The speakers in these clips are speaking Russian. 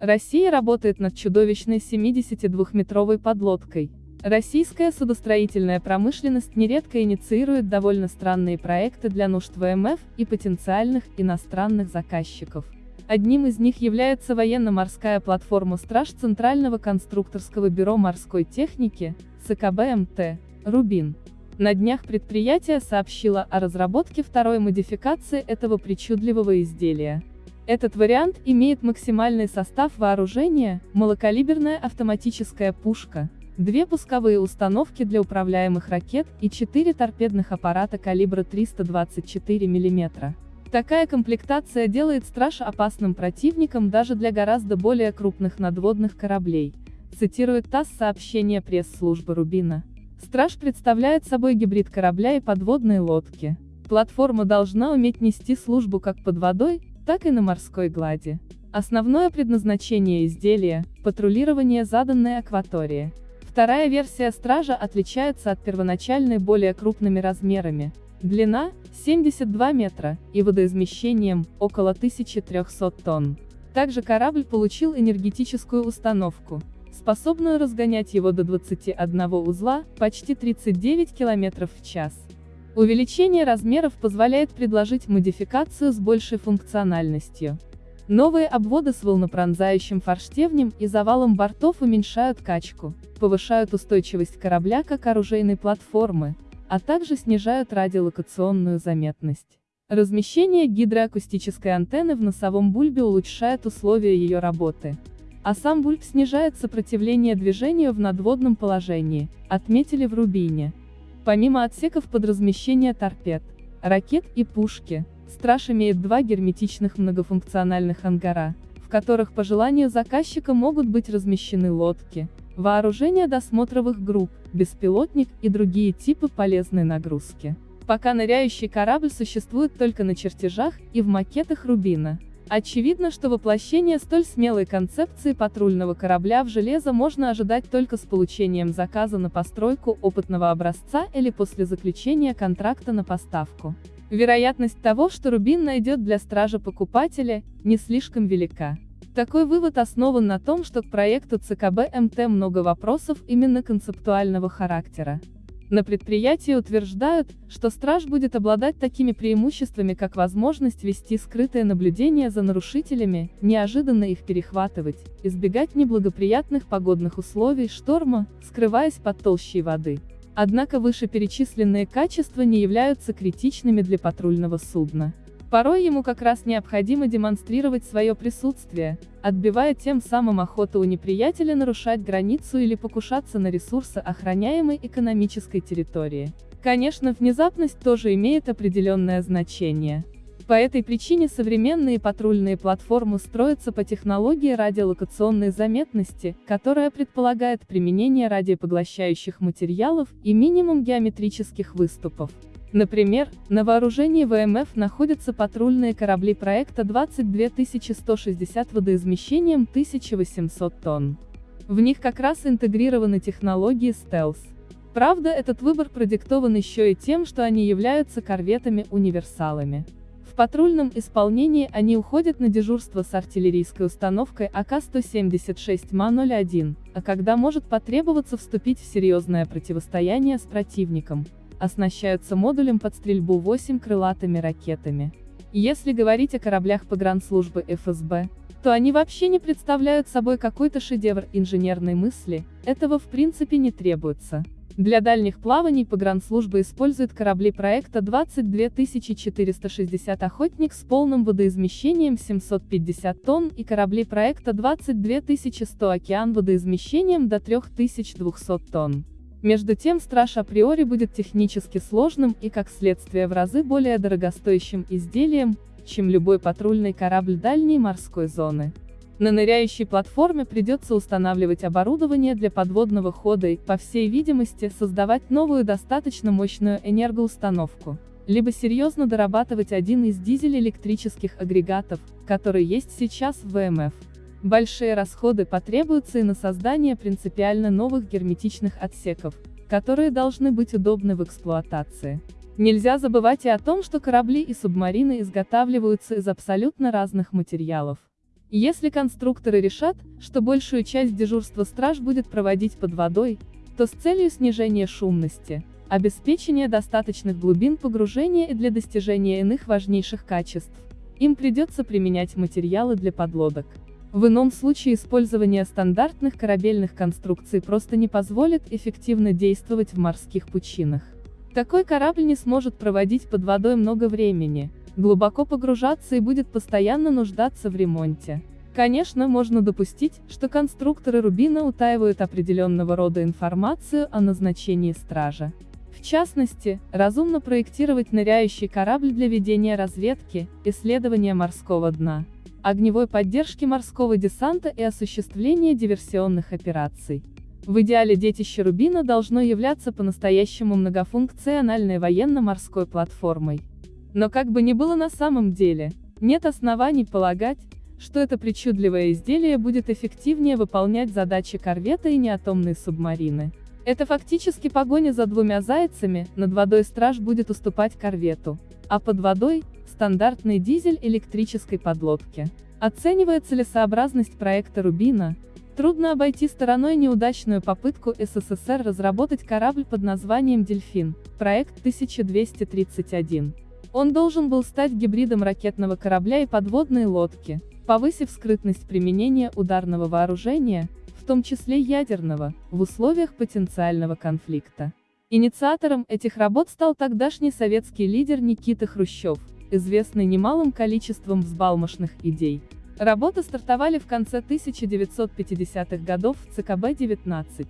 Россия работает над чудовищной 72-метровой подлодкой. Российская судостроительная промышленность нередко инициирует довольно странные проекты для нужд ВМФ и потенциальных иностранных заказчиков. Одним из них является военно-морская платформа «Страж Центрального конструкторского бюро морской техники», ЦКБ «Рубин». На днях предприятие сообщило о разработке второй модификации этого причудливого изделия. Этот вариант имеет максимальный состав вооружения, малокалиберная автоматическая пушка, две пусковые установки для управляемых ракет и четыре торпедных аппарата калибра 324 мм. Такая комплектация делает «Страж» опасным противником даже для гораздо более крупных надводных кораблей, цитирует ТАСС сообщение пресс-службы Рубина. «Страж» представляет собой гибрид корабля и подводной лодки. Платформа должна уметь нести службу как под водой, так и на морской глади. Основное предназначение изделия – патрулирование заданной акватории. Вторая версия «Стража» отличается от первоначальной более крупными размерами. Длина – 72 метра, и водоизмещением – около 1300 тонн. Также корабль получил энергетическую установку, способную разгонять его до 21 узла, почти 39 км в час. Увеличение размеров позволяет предложить модификацию с большей функциональностью. Новые обводы с волнопронзающим форштевнем и завалом бортов уменьшают качку, повышают устойчивость корабля как оружейной платформы, а также снижают радиолокационную заметность. Размещение гидроакустической антенны в носовом бульбе улучшает условия ее работы. А сам бульб снижает сопротивление движению в надводном положении, отметили в Рубине. Помимо отсеков под размещение торпед, ракет и пушки, «Страж» имеет два герметичных многофункциональных ангара, в которых по желанию заказчика могут быть размещены лодки, вооружение досмотровых групп, беспилотник и другие типы полезной нагрузки. Пока ныряющий корабль существует только на чертежах и в макетах Рубина. Очевидно, что воплощение столь смелой концепции патрульного корабля в железо можно ожидать только с получением заказа на постройку опытного образца или после заключения контракта на поставку. Вероятность того, что Рубин найдет для стража покупателя, не слишком велика. Такой вывод основан на том, что к проекту ЦКБ МТ много вопросов именно концептуального характера. На предприятии утверждают, что страж будет обладать такими преимуществами как возможность вести скрытое наблюдение за нарушителями, неожиданно их перехватывать, избегать неблагоприятных погодных условий шторма, скрываясь под толщей воды. Однако вышеперечисленные качества не являются критичными для патрульного судна. Порой ему как раз необходимо демонстрировать свое присутствие, отбивая тем самым охоту у неприятеля нарушать границу или покушаться на ресурсы охраняемой экономической территории. Конечно, внезапность тоже имеет определенное значение. По этой причине современные патрульные платформы строятся по технологии радиолокационной заметности, которая предполагает применение радиопоглощающих материалов и минимум геометрических выступов. Например, на вооружении ВМФ находятся патрульные корабли проекта 22160 водоизмещением 1800 тонн. В них как раз интегрированы технологии стелс. Правда, этот выбор продиктован еще и тем, что они являются корветами-универсалами. В патрульном исполнении они уходят на дежурство с артиллерийской установкой АК-176 МА-01, а когда может потребоваться вступить в серьезное противостояние с противником, оснащаются модулем под стрельбу 8 крылатыми ракетами. Если говорить о кораблях погранслужбы ФСБ, то они вообще не представляют собой какой-то шедевр инженерной мысли, этого в принципе не требуется. Для дальних плаваний погранслужба использует корабли проекта 22460 «Охотник» с полным водоизмещением 750 тонн и корабли проекта 22100 «Океан» водоизмещением до 3200 тонн. Между тем страж априори будет технически сложным и как следствие в разы более дорогостоящим изделием, чем любой патрульный корабль дальней морской зоны. На ныряющей платформе придется устанавливать оборудование для подводного хода и, по всей видимости, создавать новую достаточно мощную энергоустановку, либо серьезно дорабатывать один из дизель-электрических агрегатов, который есть сейчас в ВМФ. Большие расходы потребуются и на создание принципиально новых герметичных отсеков, которые должны быть удобны в эксплуатации. Нельзя забывать и о том, что корабли и субмарины изготавливаются из абсолютно разных материалов. Если конструкторы решат, что большую часть дежурства страж будет проводить под водой, то с целью снижения шумности, обеспечения достаточных глубин погружения и для достижения иных важнейших качеств, им придется применять материалы для подлодок. В ином случае использование стандартных корабельных конструкций просто не позволит эффективно действовать в морских пучинах. Такой корабль не сможет проводить под водой много времени, глубоко погружаться и будет постоянно нуждаться в ремонте. Конечно, можно допустить, что конструкторы Рубина утаивают определенного рода информацию о назначении стража. В частности, разумно проектировать ныряющий корабль для ведения разведки, исследования морского дна, огневой поддержки морского десанта и осуществления диверсионных операций. В идеале детище Рубина должно являться по-настоящему многофункциональной военно-морской платформой. Но как бы ни было на самом деле, нет оснований полагать, что это причудливое изделие будет эффективнее выполнять задачи корвета и неатомной субмарины. Это фактически погоня за двумя зайцами, над водой страж будет уступать корвету, а под водой – стандартный дизель электрической подлодки. Оценивая целесообразность проекта Рубина, трудно обойти стороной неудачную попытку СССР разработать корабль под названием «Дельфин», проект 1231. Он должен был стать гибридом ракетного корабля и подводной лодки, повысив скрытность применения ударного вооружения, в том числе ядерного, в условиях потенциального конфликта. Инициатором этих работ стал тогдашний советский лидер Никита Хрущев, известный немалым количеством взбалмошных идей. Работы стартовали в конце 1950-х годов в ЦКБ-19.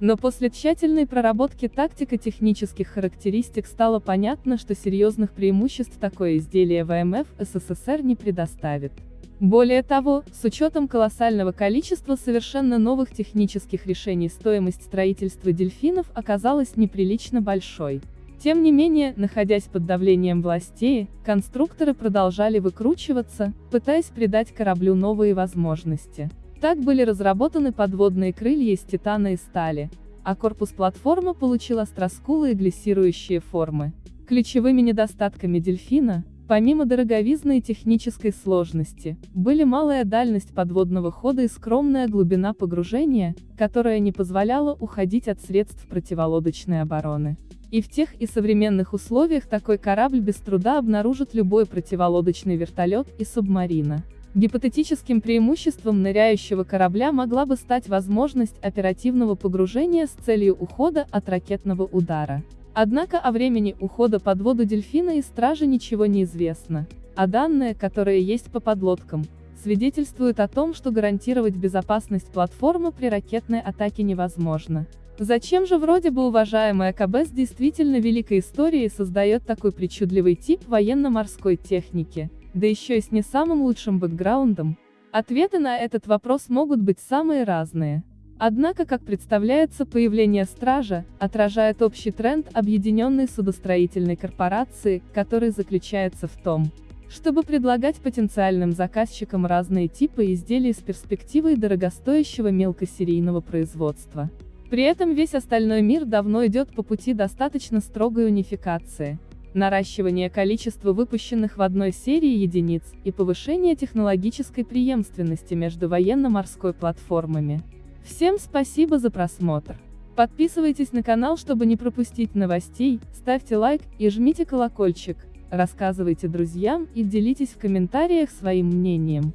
Но после тщательной проработки тактико-технических характеристик стало понятно, что серьезных преимуществ такое изделие ВМФ СССР не предоставит. Более того, с учетом колоссального количества совершенно новых технических решений стоимость строительства дельфинов оказалась неприлично большой. Тем не менее, находясь под давлением властей, конструкторы продолжали выкручиваться, пытаясь придать кораблю новые возможности. Так были разработаны подводные крылья из титана и стали, а корпус платформы получил остроскулые глиссирующие формы. Ключевыми недостатками дельфина, помимо дороговизны и технической сложности, были малая дальность подводного хода и скромная глубина погружения, которая не позволяла уходить от средств противолодочной обороны. И в тех и современных условиях такой корабль без труда обнаружит любой противолодочный вертолет и субмарина. Гипотетическим преимуществом ныряющего корабля могла бы стать возможность оперативного погружения с целью ухода от ракетного удара. Однако о времени ухода под воду дельфина и стражи ничего не известно, а данные, которые есть по подлодкам, свидетельствуют о том, что гарантировать безопасность платформы при ракетной атаке невозможно. Зачем же вроде бы уважаемая КБ с действительно великой историей создает такой причудливый тип военно-морской техники? да еще и с не самым лучшим бэкграундом? Ответы на этот вопрос могут быть самые разные. Однако, как представляется, появление стража, отражает общий тренд объединенной судостроительной корпорации, который заключается в том, чтобы предлагать потенциальным заказчикам разные типы изделий с перспективой дорогостоящего мелкосерийного производства. При этом весь остальной мир давно идет по пути достаточно строгой унификации наращивание количества выпущенных в одной серии единиц и повышение технологической преемственности между военно-морской платформами. Всем спасибо за просмотр. Подписывайтесь на канал, чтобы не пропустить новостей, ставьте лайк и жмите колокольчик, рассказывайте друзьям и делитесь в комментариях своим мнением.